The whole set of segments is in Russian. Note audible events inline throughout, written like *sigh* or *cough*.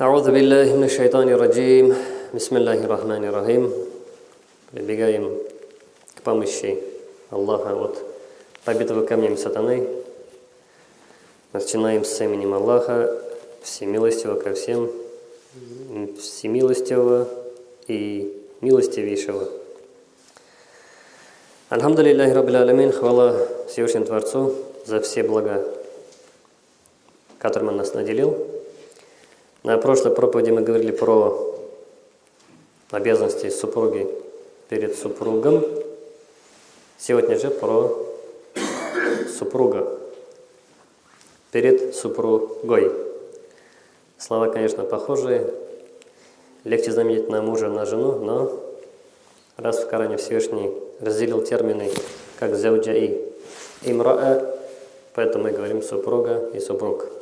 أعوذ بالله من الشيطان الرجيم بسم الله الرحمن الرحيم Прибегаем к помощи Аллаха от побитого камнем сатаны. Начинаем с именем Аллаха, всемилостивого ко всем, всемилостивого и милостивейшего. Альхамду лилляхи раббил алямин, хвала Всевышнему Творцу за все блага, которым Он нас наделил. – на прошлой проповеди мы говорили про обязанности супруги перед супругом. Сегодня же про супруга перед супругой. Слова, конечно, похожие. Легче заменить на мужа, на жену, но раз в Коране Всевышний разделил термины как зауджа и имраа, поэтому мы говорим супруга и супруг.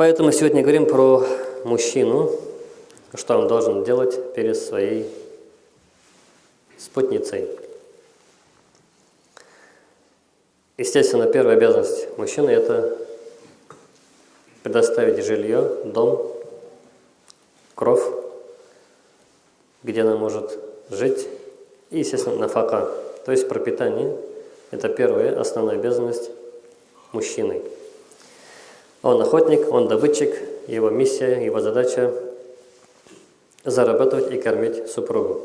Поэтому сегодня говорим про мужчину, что он должен делать перед своей спутницей. Естественно, первая обязанность мужчины – это предоставить жилье, дом, кров, где она может жить, и, естественно, нафака, то есть пропитание. Это первая основная обязанность мужчины. Он охотник, он добытчик, его миссия, его задача – зарабатывать и кормить супругу.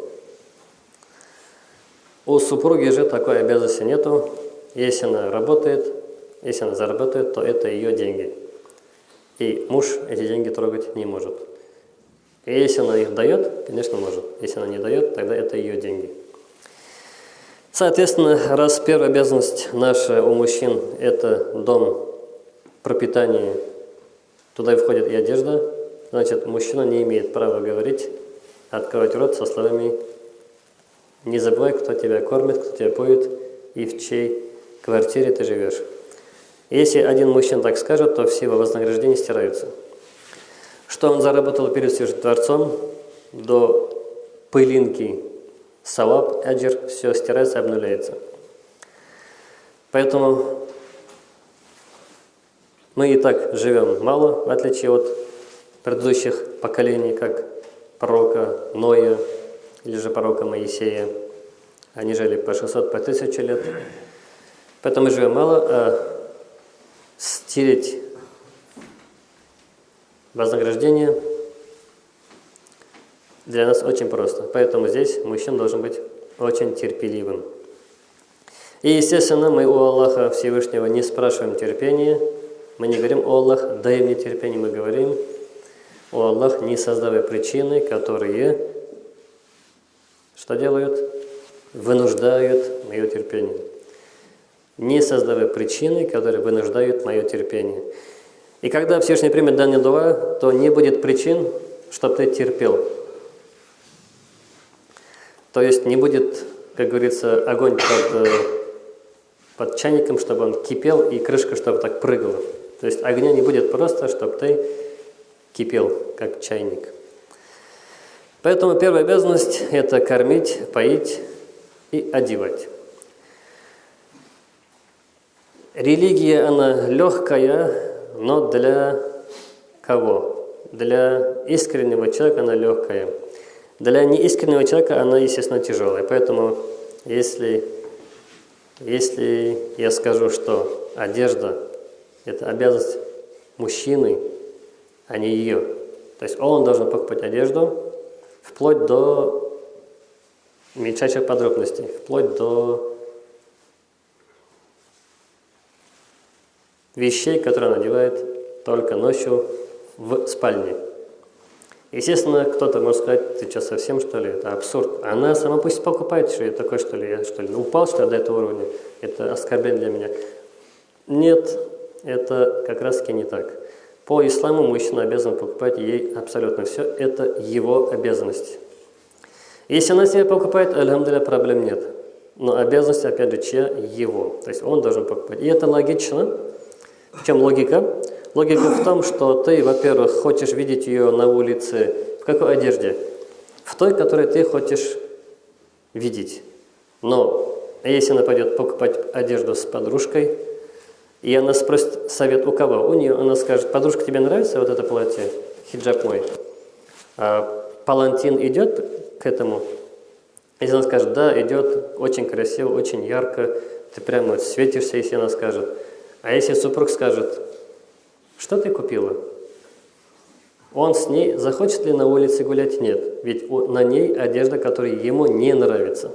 У супруги же такой обязанности нету. Если она работает, если она зарабатывает, то это ее деньги. И муж эти деньги трогать не может. И если она их дает, конечно, может. Если она не дает, тогда это ее деньги. Соответственно, раз первая обязанность наша у мужчин – это дом, пропитание, туда и входит и одежда, значит, мужчина не имеет права говорить, открывать рот со словами «Не забывай, кто тебя кормит, кто тебя поет и в чьей квартире ты живешь». Если один мужчина так скажет, то все его вознаграждения стираются. Что он заработал перед Всевышним Творцом, до пылинки, салаб, аджир, все стирается, обнуляется. Поэтому мы и так живем мало, в отличие от предыдущих поколений, как пророка Ноя или же пророка Моисея. Они жили по 600, по 1000 лет. Поэтому мы живем мало, а стереть вознаграждение для нас очень просто. Поэтому здесь мужчина должен быть очень терпеливым. И, естественно, мы у Аллаха Всевышнего не спрашиваем терпения, мы не говорим «О Аллах, дай мне терпение», мы говорим «О Аллах, не создавай причины, которые что делают? Вынуждают мое терпение. Не создавай причины, которые вынуждают мое терпение. И когда Всевышний примет данный дуа, то не будет причин, чтобы ты терпел. То есть не будет, как говорится, огонь под, э, под чайником, чтобы он кипел, и крышка, чтобы так прыгала. То есть огня не будет просто, чтобы ты кипел, как чайник. Поэтому первая обязанность – это кормить, поить и одевать. Религия, она легкая, но для кого? Для искреннего человека она легкая. Для неискреннего человека она, естественно, тяжелая. Поэтому, если, если я скажу, что одежда это обязанность мужчины, а не ее. То есть он должен покупать одежду вплоть до мельчайших подробностей, вплоть до вещей, которые он надевает только ночью в спальне. Естественно, кто-то может сказать, ты что, совсем что ли? Это абсурд. Она сама пусть покупает, что я такой, что ли, я что ли, упал, что ли, до этого уровня. Это оскорбление для меня. Нет, это как раз таки не так. По исламу мужчина обязан покупать ей абсолютно все. Это его обязанность. Если она себе покупает, альхамдуля, проблем нет. Но обязанность, опять же, чья? Его. То есть он должен покупать. И это логично. В чем логика? Логика в том, что ты, во-первых, хочешь видеть ее на улице в какой одежде? В той, которой ты хочешь видеть. Но если она пойдет покупать одежду с подружкой, и она спросит совет у кого? У нее, она скажет, подружка, тебе нравится вот это платье, хиджаб мой? А палантин идет к этому? Если она скажет, да, идет, очень красиво, очень ярко, ты прямо светишься, если она скажет. А если супруг скажет, что ты купила? Он с ней захочет ли на улице гулять? Нет. Ведь на ней одежда, которая ему не нравится.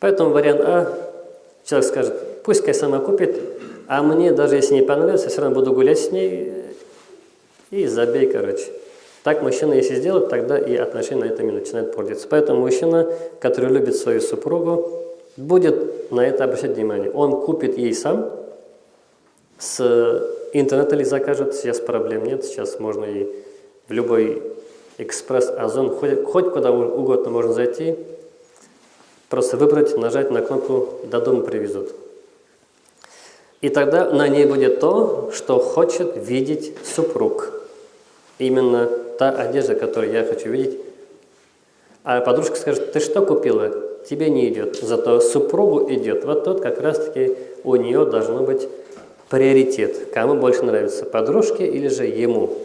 Поэтому вариант А, человек скажет, пусть сама купит, а мне, даже если не понравится, все равно буду гулять с ней и забей, короче. Так мужчина, если сделает, тогда и отношения на этом и начинают портиться. Поэтому мужчина, который любит свою супругу, будет на это обращать внимание. Он купит ей сам, с интернета ли закажет, сейчас проблем нет, сейчас можно и в любой экспресс, озон, хоть, хоть куда угодно можно зайти, просто выбрать, нажать на кнопку «До дома привезут». И тогда на ней будет то, что хочет видеть супруг. Именно та одежда, которую я хочу видеть. А подружка скажет, ты что купила? Тебе не идет, зато супругу идет. Вот тот как раз-таки у нее должно быть приоритет. Кому больше нравится, подружке или же ему.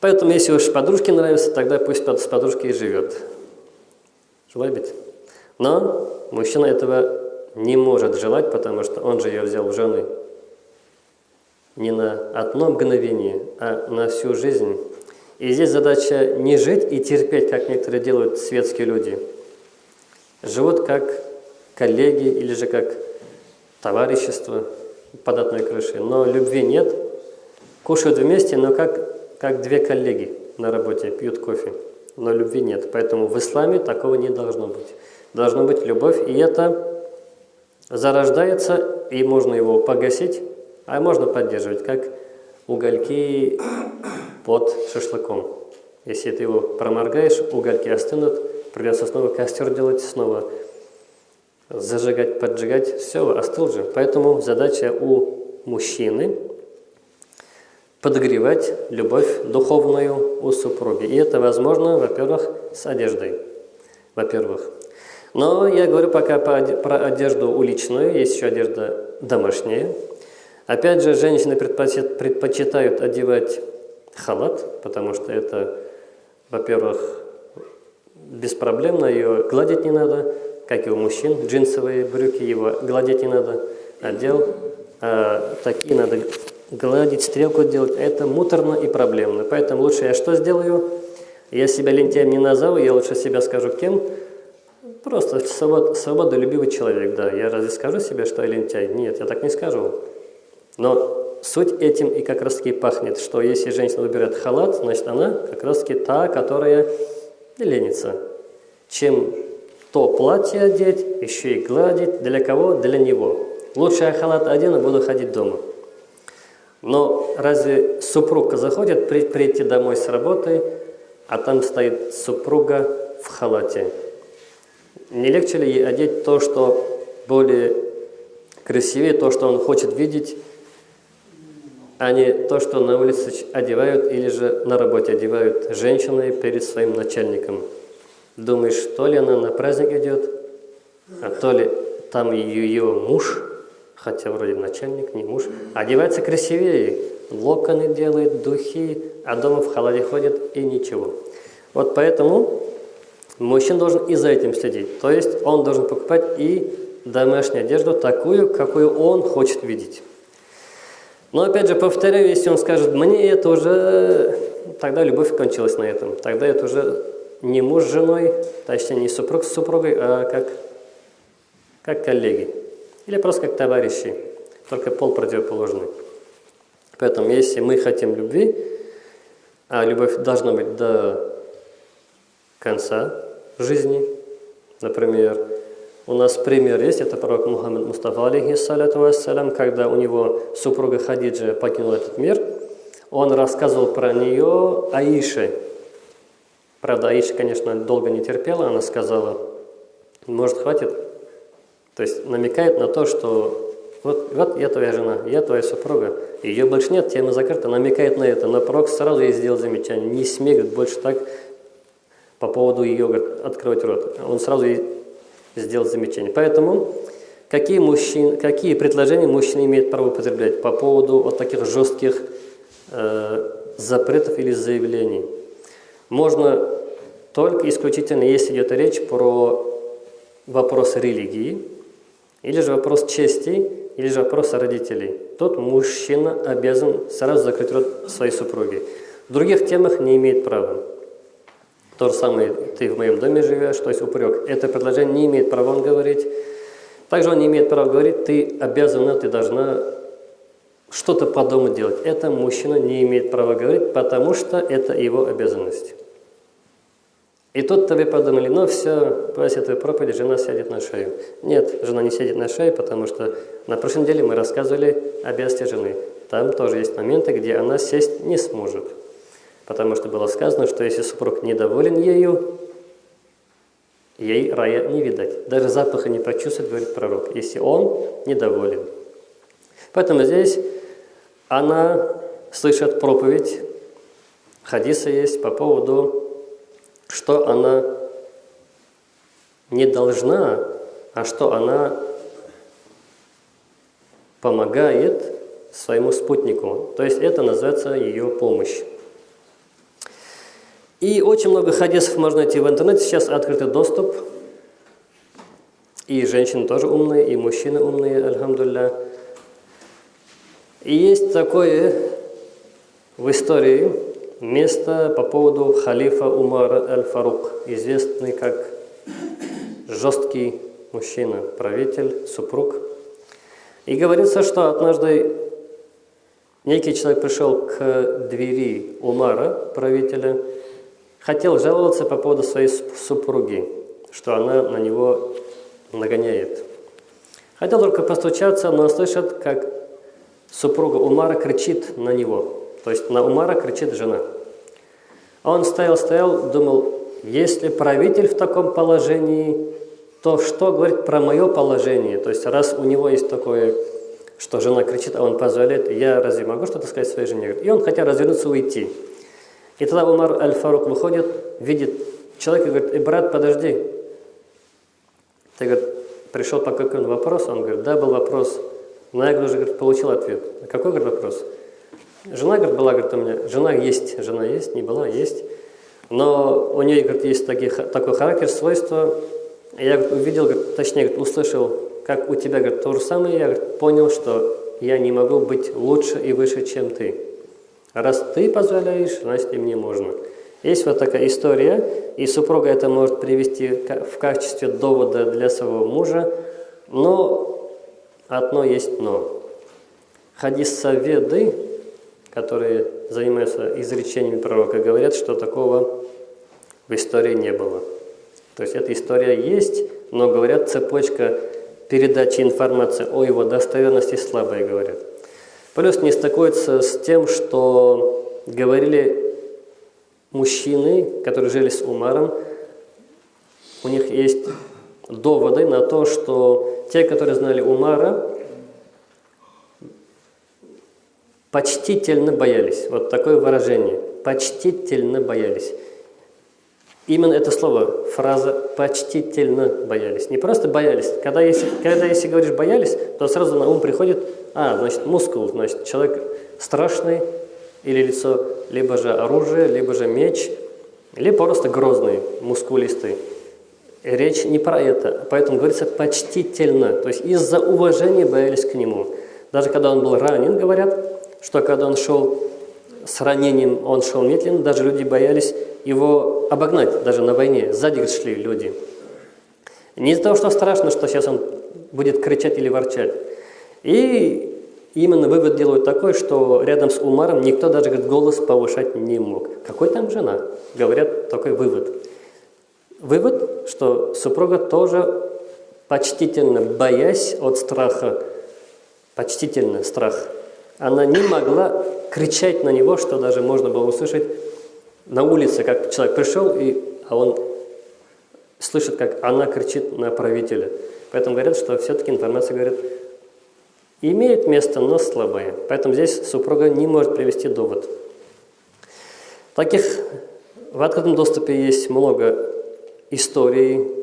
Поэтому, если уж подружке нравится, тогда пусть с подружкой и живет. Желает Но мужчина этого не может желать, потому что он же ее взял в жены не на одно мгновение, а на всю жизнь. И здесь задача не жить и терпеть, как некоторые делают светские люди. Живут как коллеги или же как товарищество под одной крышей. Но любви нет. Кушают вместе, но как, как две коллеги на работе пьют кофе. Но любви нет. Поэтому в исламе такого не должно быть. Должна быть любовь, и это зарождается, и можно его погасить, а можно поддерживать, как угольки под шашлыком. Если ты его проморгаешь, угольки остынут, придется снова костер делать, снова зажигать, поджигать, все, остыл же. Поэтому задача у мужчины подогревать любовь духовную у супруги. И это возможно, во-первых, с одеждой. Во-первых. Но я говорю пока про одежду уличную, есть еще одежда домашняя. Опять же, женщины предпочитают одевать халат, потому что это, во-первых, беспроблемно, ее гладить не надо, как и у мужчин, джинсовые брюки его гладить не надо, одел, а такие надо гладить, стрелку делать, это муторно и проблемно. Поэтому лучше я что сделаю? Я себя лентяем не назову, я лучше себя скажу кем? Просто свобод, свободолюбивый человек, да. Я разве скажу себе, что я лентяй? Нет, я так не скажу. Но суть этим и как раз таки пахнет, что если женщина выбирает халат, значит она как раз таки та, которая ленится. Чем то платье одеть, еще и гладить. Для кого? Для него. Лучше я халат одену, буду ходить дома. Но разве супруга заходит при, прийти домой с работы, а там стоит супруга в халате? Не легче ли одеть то, что более красивее, то, что он хочет видеть, а не то, что на улице одевают или же на работе одевают женщины перед своим начальником? Думаешь, то ли она на праздник идет, а то ли там ее, муж, хотя вроде начальник, не муж, одевается красивее, локоны делает, духи, а дома в халате ходит и ничего. Вот поэтому мужчина должен и за этим следить. То есть он должен покупать и домашнюю одежду такую, какую он хочет видеть. Но опять же, повторяю, если он скажет, мне это уже, тогда любовь кончилась на этом. Тогда это уже не муж с женой, точнее не супруг с супругой, а как, как коллеги. Или просто как товарищи, только пол противоположный. Поэтому если мы хотим любви, а любовь должна быть до конца жизни, например, у нас пример есть, это пророк Мухаммад Мустафа, алейхиссалату вассалям, когда у него супруга Хадиджа покинула этот мир, он рассказывал про нее Аише, Правда, Аиша, конечно, долго не терпела, она сказала, может, хватит. То есть намекает на то, что вот, вот я твоя жена, я твоя супруга, ее больше нет, тема закрыта, намекает на это. Но пророк сразу ей сделал замечание, не смей больше так по поводу ее открывать рот. Он сразу ей сделал замечание. Поэтому какие, мужчин, какие предложения мужчина имеет право употреблять по поводу вот таких жестких э, запретов или заявлений. Можно только исключительно, если идет речь про вопрос религии, или же вопрос чести, или же вопрос родителей. Тот мужчина обязан сразу закрыть рот своей супруги. В других темах не имеет права. То же самое, ты в моем доме живешь, то есть упрек. Это предложение не имеет права он говорить. Также он не имеет права говорить, ты обязана, ты должна что-то по дому делать. Это мужчина не имеет права говорить, потому что это его обязанность. И тут-то вы подумали, ну все, после этой проповеди жена сядет на шею. Нет, жена не сядет на шею, потому что на прошлой неделе мы рассказывали обязанности жены. Там тоже есть моменты, где она сесть не сможет. Потому что было сказано, что если супруг недоволен ею, ей рая не видать. Даже запаха не почувствует, говорит пророк, если он недоволен. Поэтому здесь она слышит проповедь, хадиса есть по поводу что она не должна, а что она помогает своему спутнику. То есть это называется ее помощь. И очень много хадисов можно найти в интернете. Сейчас открытый доступ. И женщины тоже умные, и мужчины умные, альхамдулля. И есть такое в истории, место по поводу халифа Умара аль-Фарук, известный как жесткий мужчина, правитель, супруг. И говорится, что однажды некий человек пришел к двери Умара, правителя, хотел жаловаться по поводу своей супруги, что она на него нагоняет. Хотел только постучаться, но слышит, как супруга Умара кричит на него – то есть на Умара кричит жена. Он стоял-стоял, думал, если правитель в таком положении, то что говорит про мое положение? То есть раз у него есть такое, что жена кричит, а он позволяет, я разве могу что-то сказать своей жене? И он хотел развернуться уйти. И тогда Умар Аль-Фарук выходит, видит человека и говорит, «Э, брат, подожди. Ты, говорит, пришел по какому вопросу? Он говорит, да, был вопрос. Но я, уже говорит, получил ответ. «А какой, говорит, вопрос? Жена, говорит, была, говорит, у меня, жена есть, жена есть, не была, есть. Но у нее, говорит, есть такие, такой характер, свойства. Я говорит, увидел, говорит, точнее, говорит, услышал, как у тебя, говорит, то же самое, я говорит, понял, что я не могу быть лучше и выше, чем ты. Раз ты позволяешь, значит и мне можно. Есть вот такая история, и супруга это может привести в качестве довода для своего мужа, но одно есть но. Хадис Саведы которые занимаются изречениями пророка, говорят, что такого в истории не было. То есть эта история есть, но говорят, цепочка передачи информации о его достоверности слабая, говорят. Плюс не стыкуется с тем, что говорили мужчины, которые жили с Умаром, у них есть доводы на то, что те, которые знали Умара, Почтительно боялись. Вот такое выражение. Почтительно боялись. Именно это слово, фраза «почтительно боялись». Не просто боялись. Когда если, когда если говоришь «боялись», то сразу на ум приходит, а, значит, мускул, значит, человек страшный или лицо, либо же оружие, либо же меч, либо просто грозный, мускулистый. Речь не про это, поэтому говорится «почтительно», то есть из-за уважения боялись к нему. Даже когда он был ранен, говорят, что когда он шел с ранением, он шел медленно, даже люди боялись его обогнать, даже на войне. Сзади шли люди. Не из-за того, что страшно, что сейчас он будет кричать или ворчать. И именно вывод делают такой, что рядом с Умаром никто даже говорит, голос повышать не мог. Какой там жена? Говорят, такой вывод. Вывод, что супруга тоже почтительно, боясь от страха, почтительно страх она не могла кричать на него, что даже можно было услышать на улице, как человек пришел, и, а он слышит, как она кричит на правителя. Поэтому говорят, что все-таки информация, говорит, имеет место, но слабая. Поэтому здесь супруга не может привести довод. Таких в открытом доступе есть много историй,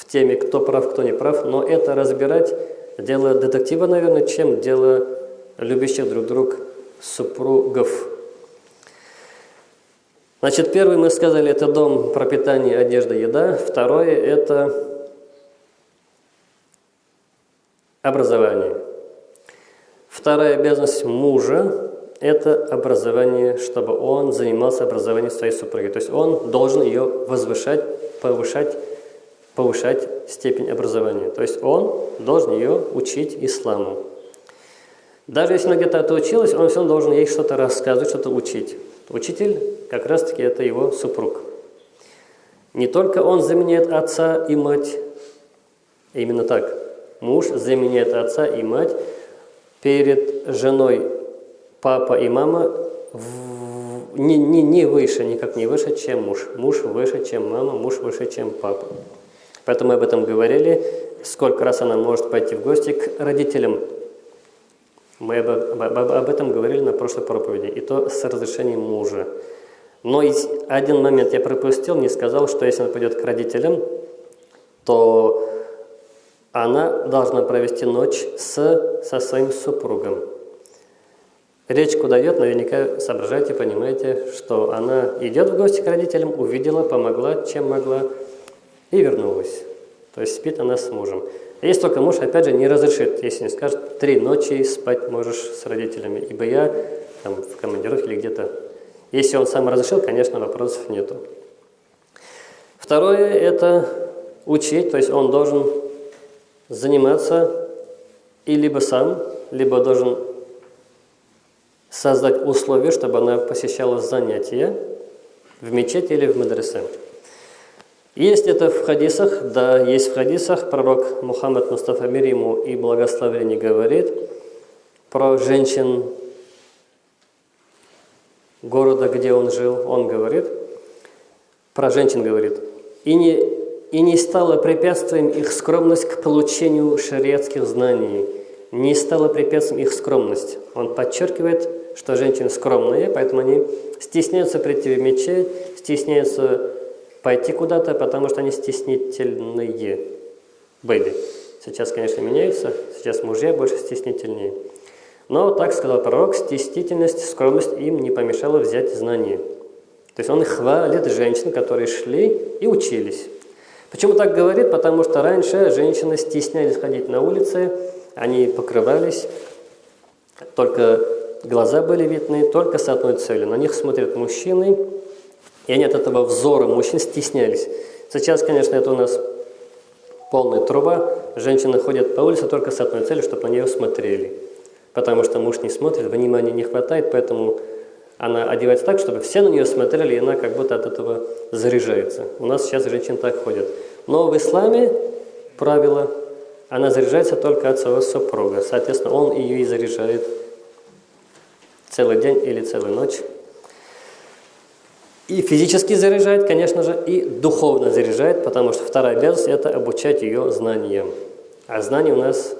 в теме, кто прав, кто не прав, но это разбирать дело детектива, наверное, чем дело любящих друг друга супругов. Значит, первый мы сказали, это дом, пропитание, одежда, еда. Второе – это образование. Вторая обязанность мужа – это образование, чтобы он занимался образованием своей супруги. То есть он должен ее возвышать, повышать, повышать степень образования. То есть он должен ее учить исламу. Даже если она где-то отучилась, он все равно должен ей что-то рассказывать, что-то учить. Учитель как раз-таки это его супруг. Не только он заменяет отца и мать, именно так. Муж заменяет отца и мать перед женой папа и мама не, не, не выше, никак не выше, чем муж. Муж выше, чем мама, муж выше, чем папа. Поэтому мы об этом говорили, сколько раз она может пойти в гости к родителям мы об, об, об этом говорили на прошлой проповеди, и то с разрешением мужа. Но один момент я пропустил, не сказал, что если она пойдет к родителям, то она должна провести ночь с, со своим супругом. Речь куда идет, наверняка соображайте, понимаете, что она идет в гости к родителям, увидела, помогла, чем могла, и вернулась. То есть спит она с мужем. Если только муж, опять же, не разрешит, если не скажет, три ночи спать можешь с родителями, ибо я там, в командировке или где-то. Если он сам разрешил, конечно, вопросов нету. Второе – это учить, то есть он должен заниматься и либо сам, либо должен создать условия, чтобы она посещала занятия в мечети или в мадресе. Есть это в хадисах, да, есть в хадисах. Пророк Мухаммад Мустафа мир ему и благословение говорит про женщин города, где он жил. Он говорит, про женщин говорит, и не, и не стало препятствием их скромность к получению шариатских знаний. Не стало препятствием их скромность. Он подчеркивает, что женщины скромные, поэтому они стесняются прийти в мечеть, стесняются пойти куда-то, потому что они стеснительные были. Сейчас, конечно, меняются, сейчас мужья больше стеснительнее. Но, так сказал пророк, стеснительность, скромность им не помешала взять знания. То есть он хвалит женщин, которые шли и учились. Почему так говорит? Потому что раньше женщины стеснялись ходить на улице, они покрывались, только глаза были видны, только с одной целью. На них смотрят мужчины, и они от этого взора мужчин стеснялись. Сейчас, конечно, это у нас полная труба. Женщины ходят по улице только с одной целью, чтобы на нее смотрели. Потому что муж не смотрит, внимания не хватает, поэтому она одевается так, чтобы все на нее смотрели, и она как будто от этого заряжается. У нас сейчас женщины так ходят. Но в исламе правило, она заряжается только от своего супруга. Соответственно, он ее и заряжает целый день или целую ночь и физически заряжает, конечно же, и духовно заряжает, потому что вторая обязанность – это обучать ее знаниям. А знаний у нас,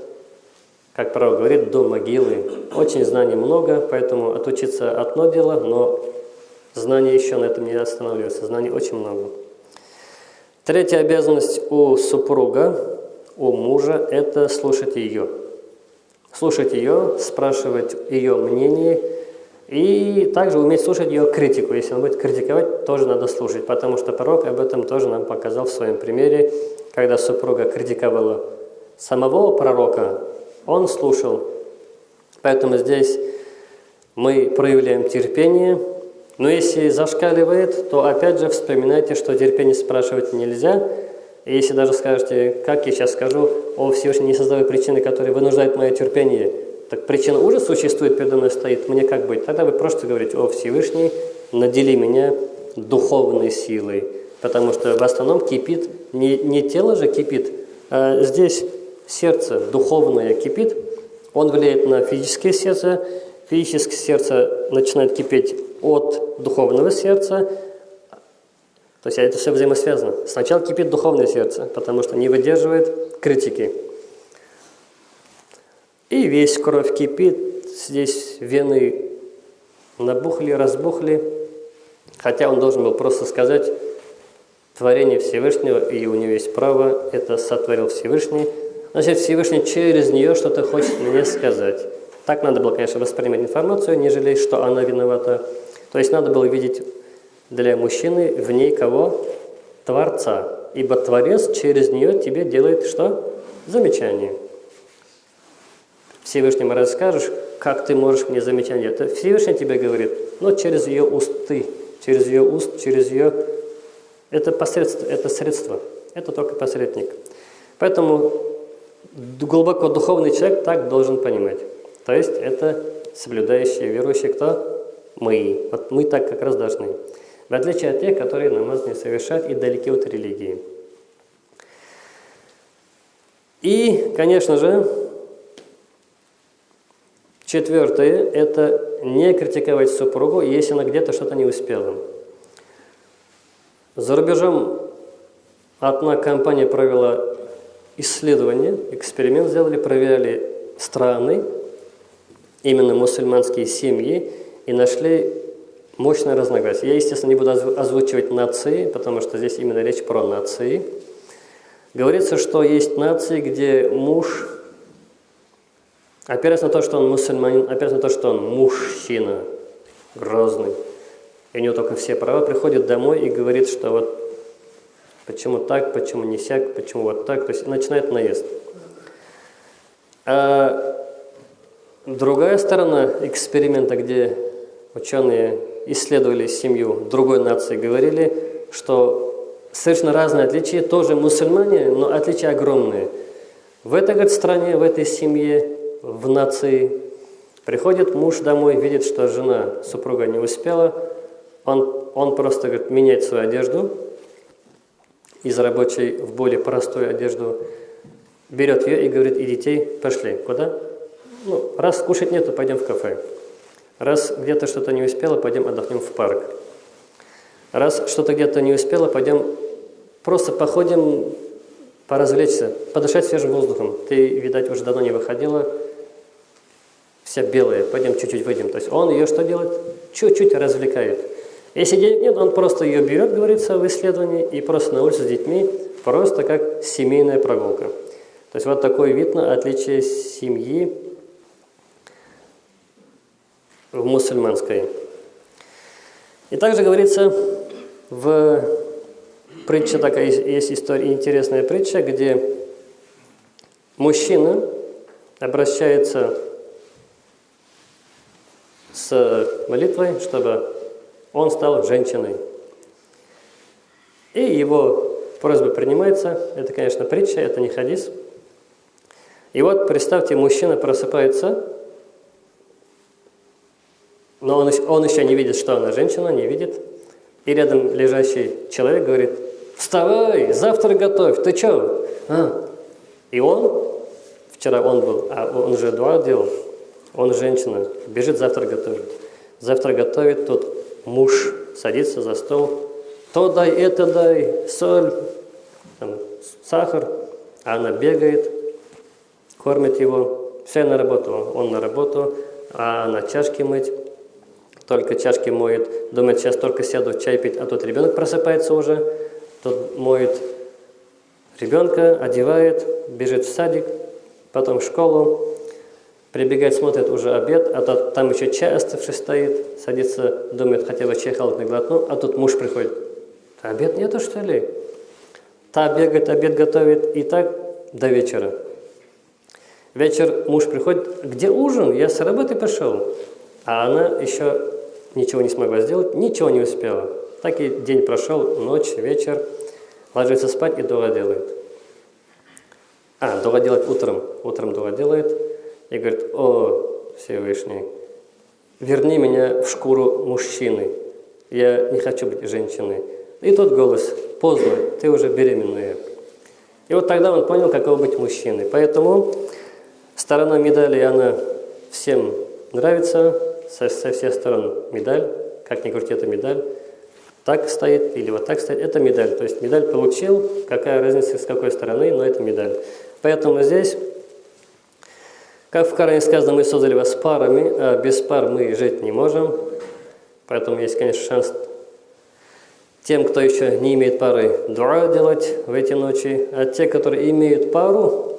как право говорит, до могилы. Очень знаний много, поэтому отучиться одно дело, но знания еще на этом не останавливаются. Знаний очень много. Третья обязанность у супруга, у мужа – это слушать ее. Слушать ее, спрашивать ее мнение – и также уметь слушать ее критику. Если он будет критиковать, тоже надо слушать, потому что пророк об этом тоже нам показал в своем примере, когда супруга критиковала самого пророка, он слушал. Поэтому здесь мы проявляем терпение, но если зашкаливает, то опять же вспоминайте, что терпение спрашивать нельзя. И если даже скажете, как я сейчас скажу, о Всевышний, не создавай причины, которые вынуждают мое терпение – так причина уже существует, передо мной стоит, мне как быть? Тогда вы просто говорите, о Всевышний, надели меня духовной силой, потому что в основном кипит, не, не тело же кипит, а здесь сердце духовное кипит, он влияет на физическое сердце, физическое сердце начинает кипеть от духовного сердца, то есть это все взаимосвязано. Сначала кипит духовное сердце, потому что не выдерживает критики. И весь кровь кипит, здесь вены набухли, разбухли. Хотя он должен был просто сказать творение Всевышнего, и у нее есть право, это сотворил Всевышний. Значит, Всевышний через нее что-то хочет мне сказать. Так надо было, конечно, воспринимать информацию, нежели что она виновата. То есть надо было видеть для мужчины в ней кого? Творца. Ибо Творец через нее тебе делает что? Замечание. Всевышнему расскажешь, как ты можешь мне замечание. Это Всевышний тебе говорит, но через ее усты, через ее уст, через ее... Это посредство, это средство, это только посредник. Поэтому глубоко духовный человек так должен понимать. То есть это соблюдающие, верующие кто? Мы. Вот мы так как раз должны. В отличие от тех, которые намаз не совершают и далеки от религии. И, конечно же, четвертое – это не критиковать супругу, если она где-то что-то не успела. За рубежом одна компания провела исследование, эксперимент сделали, проверяли страны, именно мусульманские семьи, и нашли мощное разногласие. Я, естественно, не буду озвучивать нации, потому что здесь именно речь про нации. Говорится, что есть нации, где муж, опираясь на то, что он мусульманин, опираясь на то, что он мужчина, грозный, и у него только все права, приходит домой и говорит, что вот почему так, почему не сяк, почему вот так, то есть начинает наезд. А другая сторона эксперимента, где ученые исследовали семью другой нации, говорили, что совершенно разные отличия, тоже мусульмане, но отличия огромные. В этой говорит, стране, в этой семье, в нации приходит муж домой, видит, что жена, супруга не успела, он, он просто говорит, меняет свою одежду из рабочей в более простую одежду, берет ее и говорит, и детей пошли. Куда? Ну, раз кушать нету, пойдем в кафе. Раз где-то что-то не успела, пойдем отдохнем в парк. Раз что-то где-то не успела, пойдем просто походим, поразвлечься, подышать свежим воздухом. Ты, видать, уже давно не выходила, вся белая, пойдем чуть-чуть выйдем. То есть он ее что делает? Чуть-чуть развлекает. Если денег нет, он просто ее берет, говорится в исследовании, и просто на улице с детьми, просто как семейная прогулка. То есть вот такой вид на отличие семьи в мусульманской. И также говорится в притче, такая есть история, интересная притча, где мужчина обращается с молитвой, чтобы он стал женщиной. И его просьба принимается. Это, конечно, притча, это не хадис. И вот представьте, мужчина просыпается но он, он еще не видит, что она женщина, не видит. И рядом лежащий человек говорит, вставай, завтра готовь, ты что? А. И он, вчера он был, а он же дуа делал, он женщина, бежит завтра готовит. Завтра готовит, тут муж садится за стол, то дай, это дай, соль, там, сахар, а она бегает, кормит его, все на работу, он на работу, а она чашки мыть, только чашки моет, думает, сейчас только сяду чай пить, а тут ребенок просыпается уже, тут моет ребенка, одевает, бежит в садик, потом в школу, прибегает, смотрит уже обед, а то там еще чай оставший стоит, садится, думает, хотя бы чай холодный глотну, а тут муж приходит. Обед нету, что ли? Та бегает, обед готовит, и так до вечера. Вечер муж приходит, где ужин? Я с работы пошел. А она еще ничего не смогла сделать, ничего не успела. Так и день прошел, ночь, вечер, ложится спать и дуа делает. А, дуа делает утром, утром дуа делает и говорит, о, Всевышний, верни меня в шкуру мужчины, я не хочу быть женщиной. И тот голос, поздно, ты уже беременная. И вот тогда он понял, каково быть мужчиной. Поэтому сторона медали, она всем нравится, со, со всех сторон медаль, как ни крути, это медаль, так стоит или вот так стоит, это медаль. То есть медаль получил, какая разница с какой стороны, но это медаль. Поэтому здесь, как в Коране сказано, мы создали вас парами, а без пар мы жить не можем. Поэтому есть, конечно, шанс тем, кто еще не имеет пары, дуа делать в эти ночи, а те, которые имеют пару,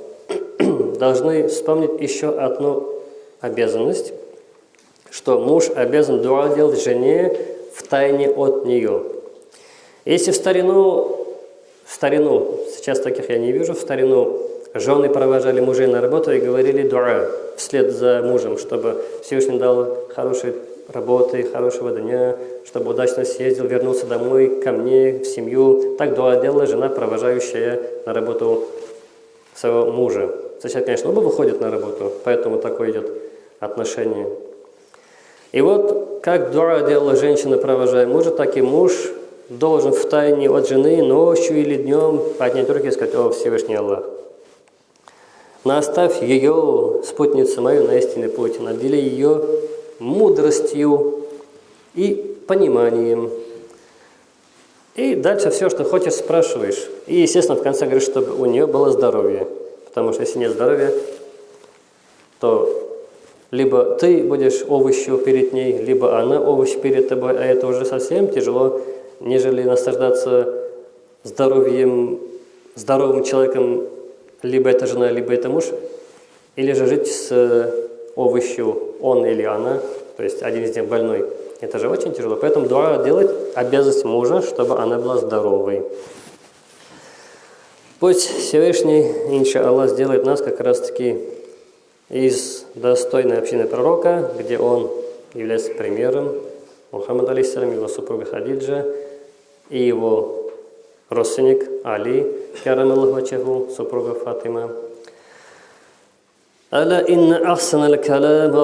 *clears throat* должны вспомнить еще одну обязанность, что муж обязан дуа делать жене в тайне от нее. Если в старину, в старину, сейчас таких я не вижу, в старину жены провожали мужей на работу и говорили дуа вслед за мужем, чтобы Всевышний дал хорошей работы, хорошего дня, чтобы удачно съездил, вернулся домой ко мне, в семью. Так дуа делала жена, провожающая на работу своего мужа. Сначала, конечно, оба выходят на работу, поэтому такое идет отношение. И вот, как дуа делала женщина, провожая мужа, так и муж должен в тайне от жены ночью или днем поднять руки и сказать, «О, Всевышний Аллах, наставь ее, спутницу мою, на истинный путь, надели ее мудростью и пониманием». И дальше все, что хочешь, спрашиваешь. И, естественно, в конце говоришь, чтобы у нее было здоровье. Потому что если нет здоровья, то либо ты будешь овощью перед ней, либо она овощ перед тобой, а это уже совсем тяжело, нежели наслаждаться здоровьем, здоровым человеком, либо это жена, либо это муж, или же жить с овощью он или она, то есть один из них больной. Это же очень тяжело. Поэтому дуа делать обязанность мужа, чтобы она была здоровой. Пусть Всевышний, инша Аллах, сделает нас как раз-таки из достойной общины пророка, где он является примером, Мухаммад алейсалам, его супруга Хадиджа и его родственник Али, карам Аллаху супруга Фатима. ألا إن أحسن الكلام